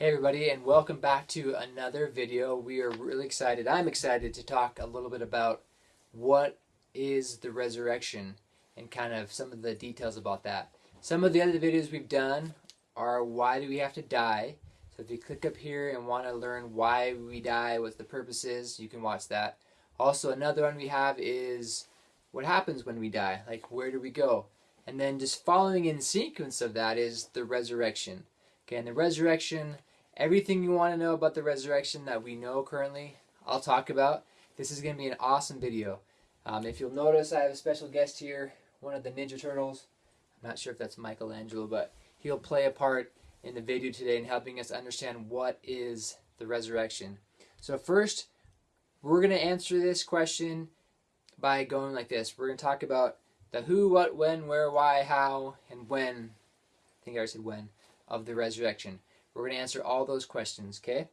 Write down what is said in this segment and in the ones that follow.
Hey everybody and welcome back to another video. We are really excited. I'm excited to talk a little bit about what is the resurrection and kind of some of the details about that. Some of the other videos we've done are why do we have to die. So if you click up here and want to learn why we die, what the purpose is, you can watch that. Also another one we have is what happens when we die, like where do we go? And then just following in sequence of that is the resurrection. Okay, and the resurrection everything you want to know about the resurrection that we know currently, I'll talk about. This is going to be an awesome video. Um, if you'll notice, I have a special guest here, one of the Ninja Turtles. I'm not sure if that's Michelangelo, but he'll play a part in the video today in helping us understand what is the resurrection. So first, we're going to answer this question by going like this. We're going to talk about the who, what, when, where, why, how, and when, I think I already said when, of the resurrection. We're going to answer all those questions, okay?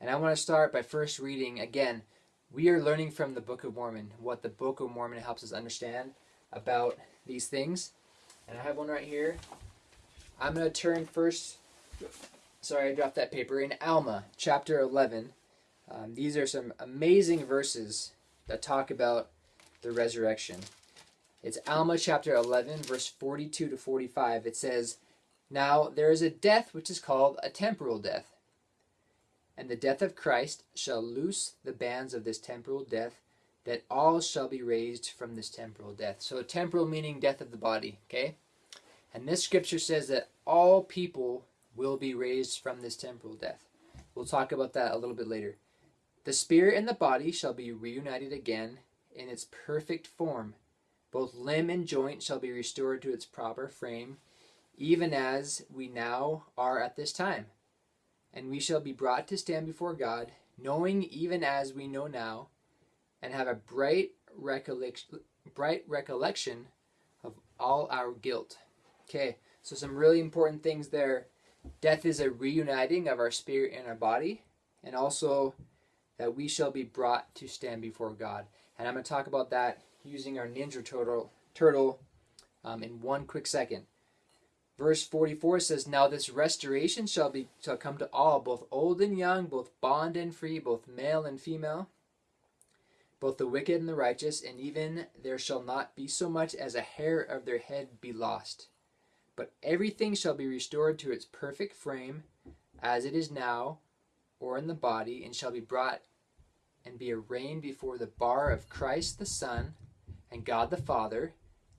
And I want to start by first reading, again, we are learning from the Book of Mormon, what the Book of Mormon helps us understand about these things. And I have one right here. I'm going to turn first, sorry I dropped that paper, in Alma, chapter 11. Um, these are some amazing verses that talk about the resurrection. It's Alma chapter 11, verse 42 to 45. It says, now there is a death which is called a temporal death. And the death of Christ shall loose the bands of this temporal death, that all shall be raised from this temporal death. So temporal meaning death of the body, okay? And this scripture says that all people will be raised from this temporal death. We'll talk about that a little bit later. The spirit and the body shall be reunited again in its perfect form. Both limb and joint shall be restored to its proper frame, even as we now are at this time. And we shall be brought to stand before God, knowing even as we know now, and have a bright recollection, bright recollection of all our guilt. Okay, so some really important things there. Death is a reuniting of our spirit and our body, and also that we shall be brought to stand before God. And I'm going to talk about that using our Ninja Turtle, turtle um, in one quick second. Verse 44 says, Now this restoration shall be shall come to all, both old and young, both bond and free, both male and female, both the wicked and the righteous, and even there shall not be so much as a hair of their head be lost. But everything shall be restored to its perfect frame, as it is now, or in the body, and shall be brought and be arraigned before the bar of Christ the Son and God the Father,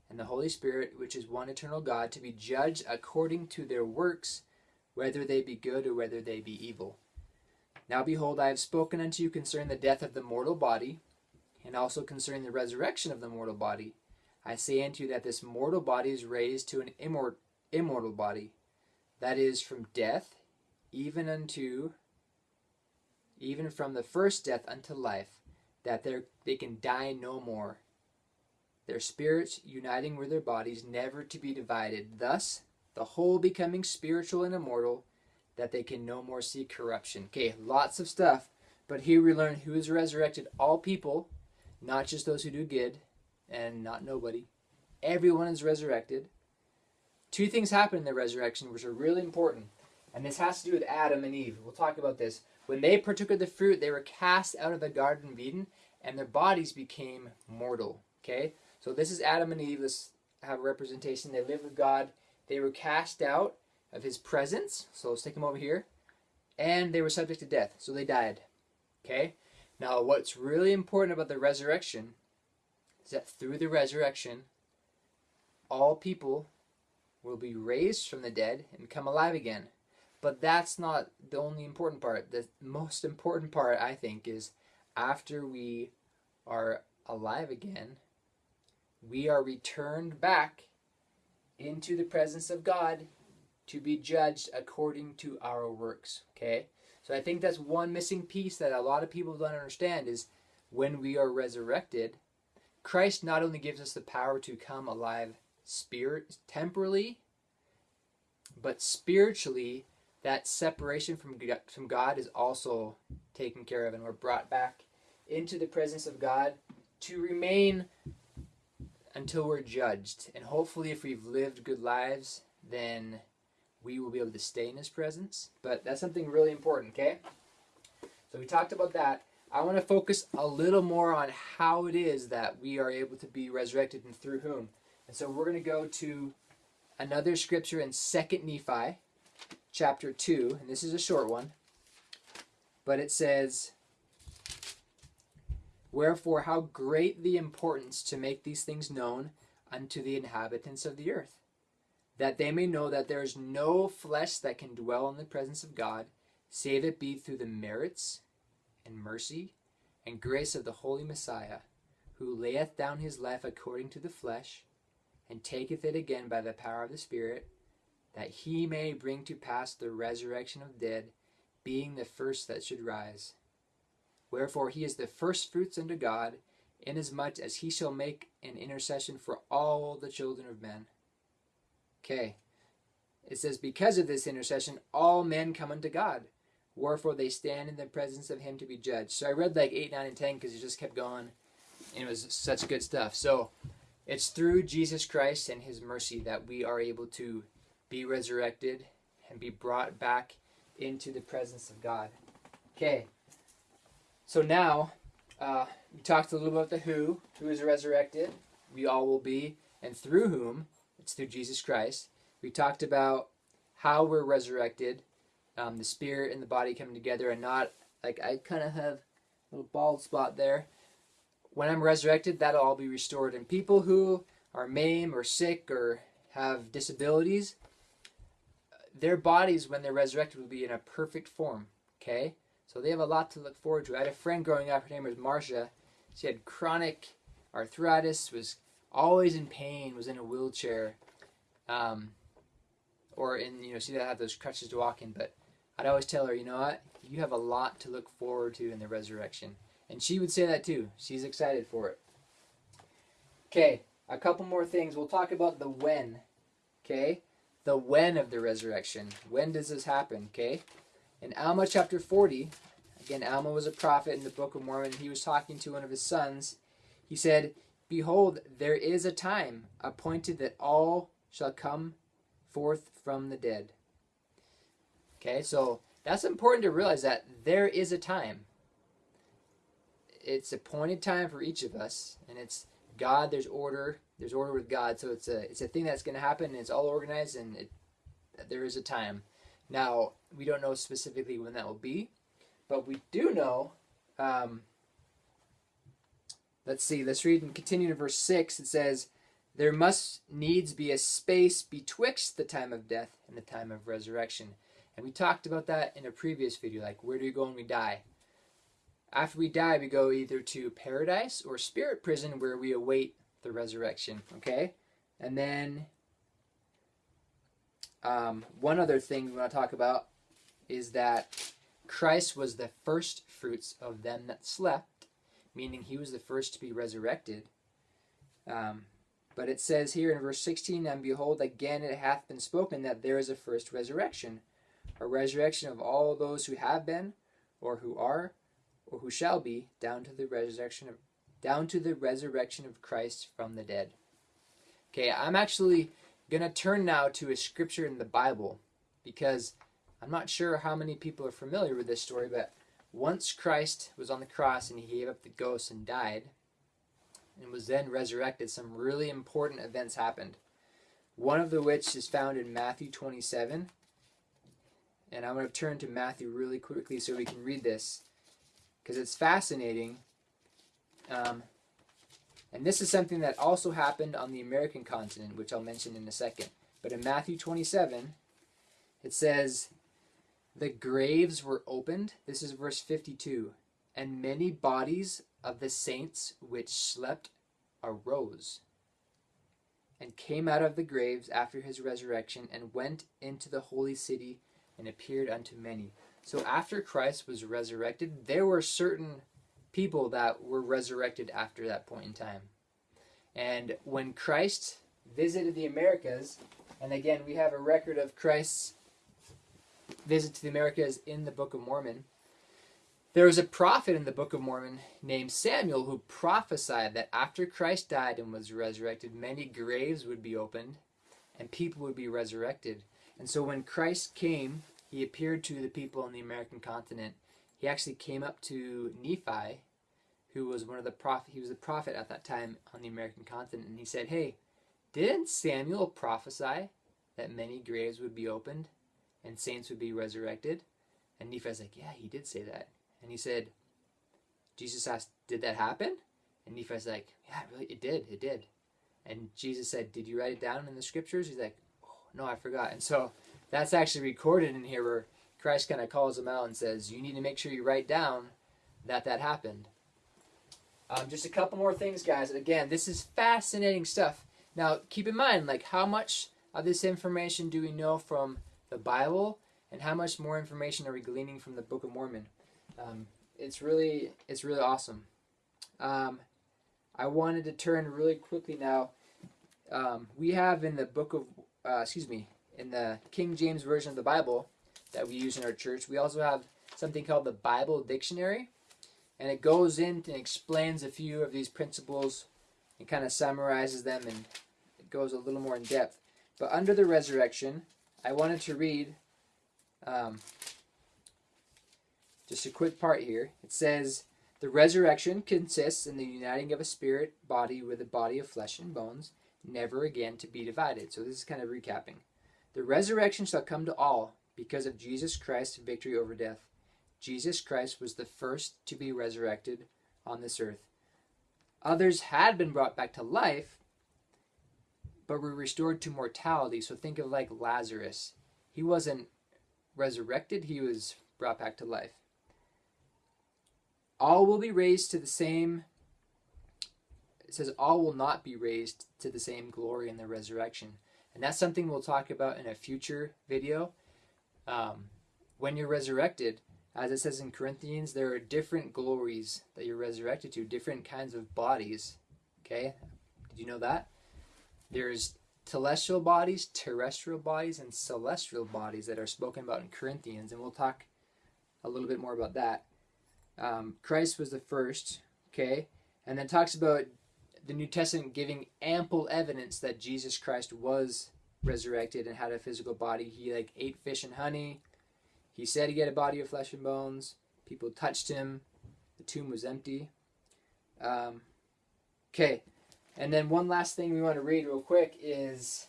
and the Holy Spirit, which is one eternal God, to be judged according to their works, whether they be good or whether they be evil. Now behold, I have spoken unto you concerning the death of the mortal body, and also concerning the resurrection of the mortal body. I say unto you that this mortal body is raised to an immor immortal body, that is, from death, even unto, even from the first death unto life, that they can die no more their spirits uniting with their bodies, never to be divided, thus the whole becoming spiritual and immortal, that they can no more see corruption. Okay, lots of stuff, but here we learn who is resurrected all people, not just those who do good and not nobody. Everyone is resurrected. Two things happen in the resurrection which are really important, and this has to do with Adam and Eve. We'll talk about this. When they partook of the fruit, they were cast out of the Garden of Eden, and their bodies became mortal. Okay? So this is Adam and Eve. Let's have a representation. They lived with God. They were cast out of his presence. So let's take them over here. And they were subject to death. So they died. Okay? Now what's really important about the resurrection is that through the resurrection, all people will be raised from the dead and come alive again. But that's not the only important part. The most important part, I think, is after we are alive again, we are returned back into the presence of God to be judged according to our works. Okay? So I think that's one missing piece that a lot of people don't understand is when we are resurrected, Christ not only gives us the power to come alive spirit temporally, but spiritually that separation from from God is also taken care of and we're brought back into the presence of God to remain until we're judged. And hopefully if we've lived good lives, then we will be able to stay in his presence. But that's something really important, okay? So we talked about that. I want to focus a little more on how it is that we are able to be resurrected and through whom. And so we're going to go to another scripture in 2nd Nephi chapter 2, and this is a short one. But it says, Wherefore, how great the importance to make these things known unto the inhabitants of the earth, that they may know that there is no flesh that can dwell in the presence of God, save it be through the merits and mercy and grace of the Holy Messiah, who layeth down his life according to the flesh, and taketh it again by the power of the Spirit, that he may bring to pass the resurrection of dead, being the first that should rise. Wherefore he is the firstfruits unto God, inasmuch as he shall make an intercession for all the children of men. Okay. It says, Because of this intercession, all men come unto God. Wherefore they stand in the presence of him to be judged. So I read like 8, 9, and 10 because it just kept going. And it was such good stuff. So it's through Jesus Christ and his mercy that we are able to be resurrected and be brought back into the presence of God. Okay. So now, uh, we talked a little about the who, who is resurrected. We all will be, and through whom, it's through Jesus Christ. We talked about how we're resurrected, um, the spirit and the body coming together, and not like I kind of have a little bald spot there. When I'm resurrected, that'll all be restored. And people who are maimed or sick or have disabilities, their bodies, when they're resurrected, will be in a perfect form. Okay? So they have a lot to look forward to. I had a friend growing up, her name was Marcia. She had chronic arthritis, was always in pain, was in a wheelchair, um, or in, you know, she had those crutches to walk in. But I'd always tell her, you know what? You have a lot to look forward to in the resurrection. And she would say that too. She's excited for it. Okay, a couple more things. We'll talk about the when. Okay? The when of the resurrection. When does this happen? Okay? In Alma chapter 40, again, Alma was a prophet in the Book of Mormon. He was talking to one of his sons. He said, Behold, there is a time appointed that all shall come forth from the dead. Okay, so that's important to realize that there is a time. It's appointed time for each of us, and it's God. There's order. There's order with God. So it's a it's a thing that's going to happen. And it's all organized, and it, there is a time. Now, we don't know specifically when that will be, but we do know. Um, let's see, let's read and continue to verse 6. It says, There must needs be a space betwixt the time of death and the time of resurrection. And we talked about that in a previous video, like where do we go when we die? After we die, we go either to paradise or spirit prison where we await the resurrection, okay? And then um, one other thing we want to talk about is that Christ was the first fruits of them that slept, meaning he was the first to be resurrected. Um, but it says here in verse 16, And behold, again it hath been spoken that there is a first resurrection, a resurrection of all those who have been, or who are, or who shall be, down to the resurrection of down to the resurrection of Christ from the dead. Okay, I'm actually going to turn now to a scripture in the Bible because I'm not sure how many people are familiar with this story, but once Christ was on the cross and he gave up the ghost and died and was then resurrected, some really important events happened. One of the which is found in Matthew 27. And I'm going to turn to Matthew really quickly so we can read this because it's fascinating. Um, and this is something that also happened on the American continent, which I'll mention in a second. But in Matthew 27, it says, The graves were opened. This is verse 52. And many bodies of the saints which slept arose and came out of the graves after his resurrection and went into the holy city and appeared unto many. So after Christ was resurrected, there were certain people that were resurrected after that point in time. And when Christ visited the Americas, and again, we have a record of Christ's visit to the Americas in the Book of Mormon. There was a prophet in the Book of Mormon named Samuel who prophesied that after Christ died and was resurrected, many graves would be opened and people would be resurrected. And so when Christ came, he appeared to the people on the American continent. He actually came up to Nephi, who was one of the prophet. He was a prophet at that time on the American continent, and he said, "Hey, didn't Samuel prophesy that many graves would be opened and saints would be resurrected?" And Nephi's like, "Yeah, he did say that." And he said, Jesus asked, "Did that happen?" And Nephi's like, "Yeah, really, it did. It did." And Jesus said, "Did you write it down in the scriptures?" He's like, oh, "No, I forgot." And so that's actually recorded in here where Christ kind of calls him out and says, You need to make sure you write down that that happened. Um, just a couple more things, guys. Again, this is fascinating stuff. Now, keep in mind, like, how much of this information do we know from the Bible, and how much more information are we gleaning from the Book of Mormon? Um, it's really, it's really awesome. Um, I wanted to turn really quickly now. Um, we have in the Book of, uh, excuse me, in the King James version of the Bible, that we use in our church. We also have something called the Bible Dictionary, and it goes in and explains a few of these principles and kind of summarizes them and it goes a little more in depth. But under the resurrection, I wanted to read um, just a quick part here. It says, The resurrection consists in the uniting of a spirit body with a body of flesh and bones, never again to be divided. So this is kind of recapping. The resurrection shall come to all because of Jesus Christ's victory over death. Jesus Christ was the first to be resurrected on this earth. Others had been brought back to life, but were restored to mortality. So think of like Lazarus. He wasn't resurrected, he was brought back to life. All will be raised to the same it says all will not be raised to the same glory in the resurrection. And that's something we'll talk about in a future video. Um, when you're resurrected, as it says in Corinthians, there are different glories that you're resurrected to, different kinds of bodies. Okay? Did you know that? There's celestial bodies, terrestrial bodies, and telestial bodies that are spoken about in Corinthians, and we'll talk a little bit more about that. Um, Christ was the first, okay? And then talks about the New Testament giving ample evidence that Jesus Christ was resurrected and had a physical body. He like ate fish and honey. He said he had a body of flesh and bones. People touched him. The tomb was empty. Um, okay, and then one last thing we want to read real quick is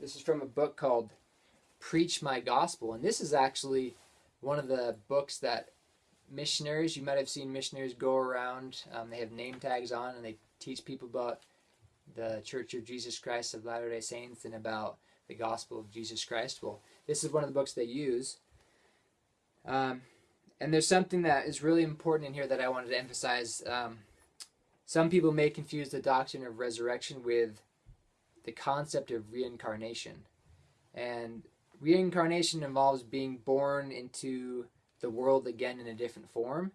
this is from a book called Preach My Gospel, and this is actually one of the books that missionaries you might have seen missionaries go around. Um, they have name tags on and they teach people about the Church of Jesus Christ of Latter Day Saints and about the gospel of Jesus Christ. Well, this is one of the books they use. Um, and there's something that is really important in here that I wanted to emphasize. Um, some people may confuse the doctrine of resurrection with the concept of reincarnation. And reincarnation involves being born into the world again in a different form.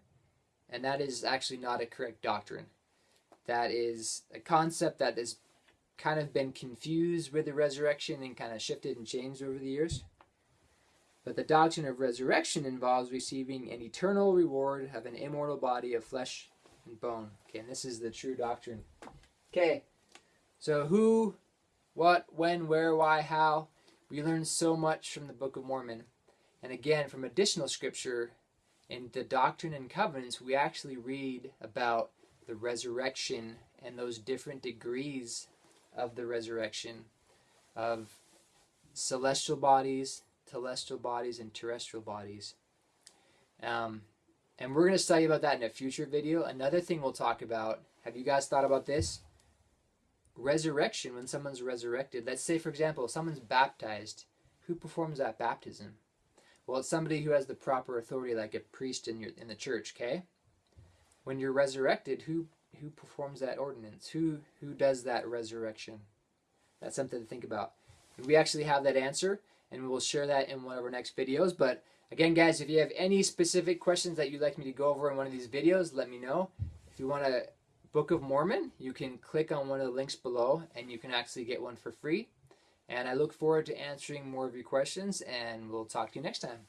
And that is actually not a correct doctrine. That is a concept that has kind of been confused with the resurrection and kind of shifted and changed over the years. But the doctrine of resurrection involves receiving an eternal reward of an immortal body of flesh and bone. Okay, and this is the true doctrine. Okay, so who, what, when, where, why, how. We learn so much from the Book of Mormon. And again, from additional scripture in the Doctrine and Covenants, we actually read about the resurrection and those different degrees of the resurrection of celestial bodies, telestial bodies, and terrestrial bodies. Um, and we're going to study about that in a future video. Another thing we'll talk about, have you guys thought about this? Resurrection, when someone's resurrected. Let's say, for example, someone's baptized. Who performs that baptism? Well, it's somebody who has the proper authority, like a priest in, your, in the church, okay? When you're resurrected, who who performs that ordinance? Who who does that resurrection? That's something to think about. We actually have that answer, and we'll share that in one of our next videos. But again, guys, if you have any specific questions that you'd like me to go over in one of these videos, let me know. If you want a Book of Mormon, you can click on one of the links below, and you can actually get one for free. And I look forward to answering more of your questions, and we'll talk to you next time.